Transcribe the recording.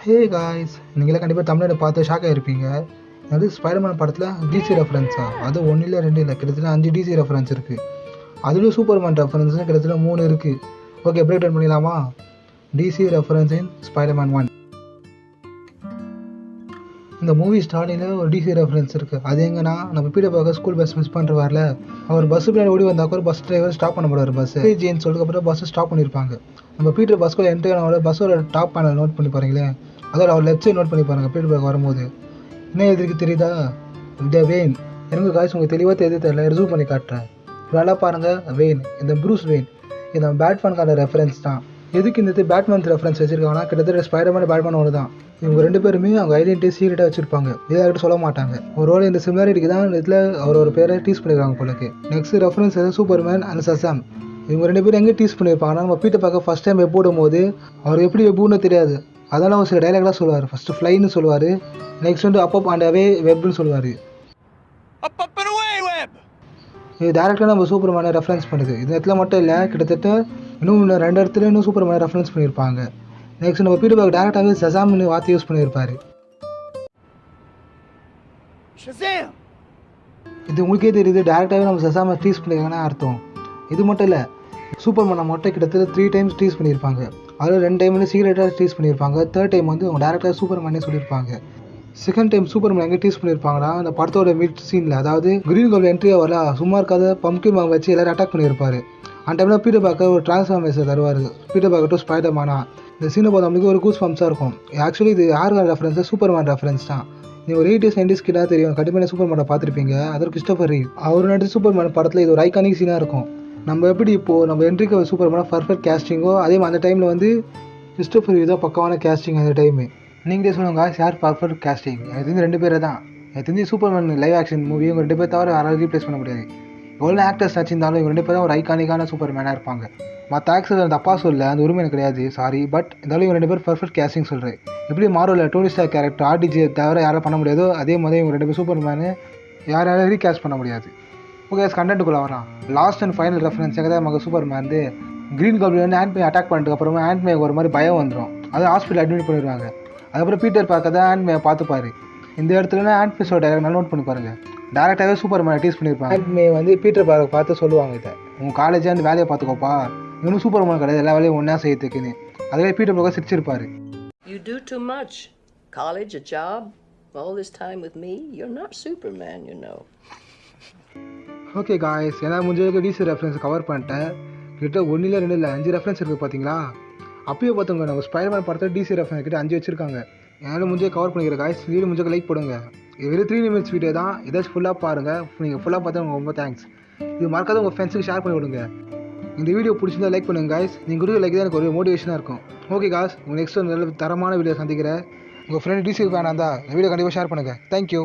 Hey guys நீங்களாம் கண்டிப்பாக தமிழில் பார்த்து ஷாக் ஆகிருப்பீங்க அது ஸ்பைடர்மேன் படத்தில் டிசி ரெஃபரன்ஸா அது ஒன்றும் இல்லை ரெண்டு இல்லை கிட்டத்தட்ட அஞ்சு டிசி ரெஃபரன்ஸ் இருக்குது அதுலேயும் சூப்பர்மேன் ரெஃபரன்ஸ்னு கிட்டத்தட்ட மூணு இருக்குது ஓகே பிரேக் டவுன் பண்ணிடலாமா? DC reference in Spiderman one இந்த மூவி ஸ்டார்டிங்கில் ஒரு டிசி ரெஃபரன்ஸ் இருக்குது அது எங்கன்னா நம்ம பீட பார்க்க ஸ்கூல் பஸ் மிஸ் பண்ணிட்டு அவர் பஸ் பின்னாடி ஓடி வந்தால் கூட பஸ் டிரைவர் ஸ்டாப் பண்ண போடுவார் பஸ் ஜேன்னு சொல்லிட்டு பஸ் ஸ்டாப் பண்ணியிருப்பாங்க நம்ம பீட்டர் பஸ்க்குள்ள என்ட்ரி ஆனவரோட பஸ்ஸோட டாப் பேனல் நோட் பண்ணி பாருங்களேன். அதோட அவர் லெஃப்ட் சைட் நோட் பண்ணி பாருங்க பீட்டர் பார்க்க வரும்போது. என்ன எதிர்க்கு தெரியுதா? த வெயின் எனக்கு காய்ச்சி உங்களுக்கு தெளிவாக தெரியுது தெரியல? ரிசூவ் பண்ணி காட்டுறேன். நல்லா பாருங்கள் வெயின் இந்த ப்ரூஸ் வெயின் இந்த பேட்மேனுக்கான ரெஃபரன்ஸ் தான். எதுக்கு இந்த பேட்மேன் ரெஃபரன்ஸ் வச்சிருக்காங்கன்னா கிட்டத்தட்ட ஸ்பைடர்மேன் பேட்மேன் ஒன்று தான் இவங்க ரெண்டு பேருமே அவங்க ஐடென்டிட்டி சீக்கிரட்டாக வச்சிருப்பாங்க. இதாகிட்ட சொல்ல மாட்டாங்க. ஒரு இந்த சிமிலாரிட்டிக்கு தான் இதில் அவர் ஒரு பேரை டீஸ் பண்ணிருக்காங்க போலக்கு. நெக்ஸ்ட் ரெஃபரன்ஸ் எதாவது சூப்பர்மேன் அண்ட் சசாம் இவங்க ரெண்டு பேரும் எங்கே டீஸ் பண்ணியிருப்பாங்கன்னா நம்ம பீட்டை பார்க்க ஃபஸ்ட் டைம் வெப் போடும் போது அவர் எப்படி வெப்புன்னு தெரியாது. அதெல்லாம் அவர் சில டைலாக்லாம் சொல்லுவார். ஃபஸ்ட்டு ஃப்ளைன்னு சொல்லுவார். நெக்ஸ்ட் வந்து அப்பப் அண்ட் அவே வெப்னு சொல்லுவார்! இது டேரக்டாக நம்ம சூப்பர்மேனை ரெஃபரன்ஸ் பண்ணுது. இந்த இடத்துல மட்டும் இல்லை கிட்டத்தட்ட இன்னும் இன்னும் ரெண்டு இடத்துல இன்னும் சூப்பர்மேனை ரெஃபரன்ஸ் பண்ணியிருப்பாங்க. நெக்ஸ்ட் நம்ம பீட்டர் பார்க்க டேரக்டாகவே சசாம்னு வார்த்தை யூஸ் பண்ணியிருப்பாரு! இது உங்களுக்கே தெரியுது டேரக்டாகவே நம்ம சசாமை டீஸ் பண்ணியிருக்காங்கன்னா அர்த்தம். இது மட்டும் இல்லை சூப்பர்மேனை மட்டும் கிட்டத்தட்ட த்ரீ டைம்ஸ் டீஸ் பண்ணியிருப்பாங்க. அதில் ரெண்டு டைம் வந்து சீக்ரெட்டாக டீஸ் பண்ணியிருப்பாங்க. தேர்ட் டைம் வந்து அவங்க டேரக்டாக சூப்பர்மேனே சொல்லியிருப்பாங்க. செகண்ட் டைம் சூப்பர்மேன் எங்கே டீஸ் பண்ணியிருப்பாங்கன்னா அந்த படத்தோட மிட் சீனில் அதாவது கிரீன் கோல் என்ட்ரி வரல சும்மா இருக்காத பம்கின் மாங்க வச்சு எல்லாரும் அட்டாக் பண்ணியிருப்பாரு. அந்த டைமில் பீட்டர் பார்க்க ஒரு டிரான்ஸ்ஃபார்மேஷன் தருவார். பீட்டர் பார்க்க ஸ்பாய்டாக மானா இந்த சீனை பார்த்து நம்மளுக்கு ஒரு கூஸ் பம்ப்ஸாக இருக்கும். ஆக்சுவலி இது யாருக்கான ரெஃபரன்ஸ் சூப்பர் மேன் ரெஃபரன்ஸ் தான். நீ ஒரு எயிட்டிஸ் நைன்டிஸ் கிட்ட தெரியும். கடுமையான சூப்பர் மேனை பார்த்துருப்பீங்க. அதற்கு கிறிஸ்டபர் ரீவ் அவர் நடிச்ச சூப்பர்மேன் படத்தில் இது ஒரு ஐக்கானிக் சீனாக இருக்கும். நம்ம எப்படி இப்போது நம்ம என்ட்ரிக்கு சூப்பர் மேனாக பர்ஃபெக்ட் கேஸ்டிங்கோ அதே மாதிரி அந்த டைமில் வந்து கிறிஸ்டபர் ரீவ் தான் பக்கமான கேஸ்டிங் அந்த டைமு நீங்களே சொல்லுங்க யார் பர்ஃபெக்ட் கேஸ்டிங் எனக்கு தெரிஞ்சு ரெண்டு பேரை தான். எனக்கு தெரிஞ்சு சூப்பர்மேன் லைவ் ஆக்ஷன் மூவி இவங்க ரெண்டு பேர் தவிர யாராவது ரீப்ளேஸ் பண்ண முடியாது. எவ்வளோ ஆக்டர்ஸ் நடிச்சிருந்தாலும் இவங்க ரெண்டு பேரும் தான் ஒரு ஐகானிக்கான சூப்பர்மேனாக இருப்பாங்க. மற்ற ஆக்டர்ஸ் அந்த தப்பா சொல்ல அந்த உரிமை எனக்கு கிடையாது. சாரி பட் இருந்தாலும் இவங்க ரெண்டு பேர் பர்ஃபெக்ட் கேஸ்டிங் சொல்கிறேன் எப்படி மாரோவில் டோனி ஸ்டார் கேரக்டர் ஆர்டிஜே தவிர யாரும் பண்ண முடியாதோ அதே மாதிரி இவங்க ரெண்டு பேர் சூப்பர்மேனு யார் யாரும் ரீகேஸ்ட் பண்ண முடியாது. ஓகே கண்டென்ட்டுக்குள்ளே வரான் லாஸ்ட் அண்ட் ஃபைனல் ரெஃபரன்ஸ் எங்கே தான் நமக்கு சூப்பர்மேன் வந்து க்ரீன் கபிள் வந்து ஆண்ட்மே அட்டாக் பண்ணிட்டு அப்புறமா ஆண்ட்மே ஒரு மாதிரி பயம் வந்துடும் அது ஹாஸ்பிட்டல் அட்மிட் பண்ணிடுவாங்க. அதுக்கப்புறம் பீட்டர் பார்க்க தான் ஆண்ட்மே பார்த்துப்பாரு. இந்த இடத்துல ஆண்ட்மேஸோட டைரக்ட் நோட் பண்ணி பாருங்க. டேரக்டாகவே சூப்பர் மேன் டீஸ் பண்ணியிருப்பாங்க ஆண்ட்மே வந்து பீட்டர் பார்க்க பார்த்து சொல்லுவாங்க இதை. உங்கள் காலேஜாக அந்த வேலையை பார்த்துக்கோப்பா. இன்னும் சூப்பர் மேன் கிடையாது. எல்லா வேலையும் ஒன்றா செய்யறதுக்குன்னு அதுவே பீட்டர் பார்க்க சிரிச்சிருப்பாரு. You do too much. College, a job, all this time with me. You're not Superman, you know. Okay guys ஏன்னா முடிஞ்சதுக்கு டிசி ரெஃபரன்ஸ் கவர் பண்ணிட்டேன். கிட்ட ஒன்றும் இல்லை ரெண்டு இல்லை அஞ்சு ரெஃபரன்ஸ் இருக்குது பார்த்தீங்களா அப்பயே பார்த்தவங்க நம்ம ஸ்பைடர்மேன் படத்தில் டிசி ரெஃபரன்ஸ் கிட்ட அஞ்சு வச்சிருக்காங்க. என்னால் முடிஞ்சே கவர் பண்ணிக்கிற காய்ஸ் வீடியோ முடிஞ்ச லைக் போடுங்க. வெறும் த்ரீ நிமிட்ஸ் வீடியோ தான். ஏதாச்சும் ஃபுல்லாக பாருங்கள் நீங்கள் ஃபுல்லாக பார்த்தா உங்களுக்கு ரொம்ப தேங்க்ஸ் இது மறக்காத உங்கள் ஃப்ரெண்ட்ஸுக்கு ஷேர் பண்ணி விடுங்க. இந்த வீடியோ பிடிச்சிருந்தா லைக் பண்ணுங்கள் காய்ஸ் நீங்கள் கொடுக்குற லைக் தான் எனக்கு ஒரு மோட்டிவேஷனாக இருக்கும். ஓகே காஸ் உங்கள் நெக்ஸ்ட் ஒரு நல்ல தரமான வீடியோ சந்திக்கிறேன். உங்கள் ஃப்ரெண்ட் டிசி ஃபேனாக இருந்தால் இந்த வீடியோ கண்டிப்பாக ஷேர் பண்ணுங்கள் தேங்க்யூ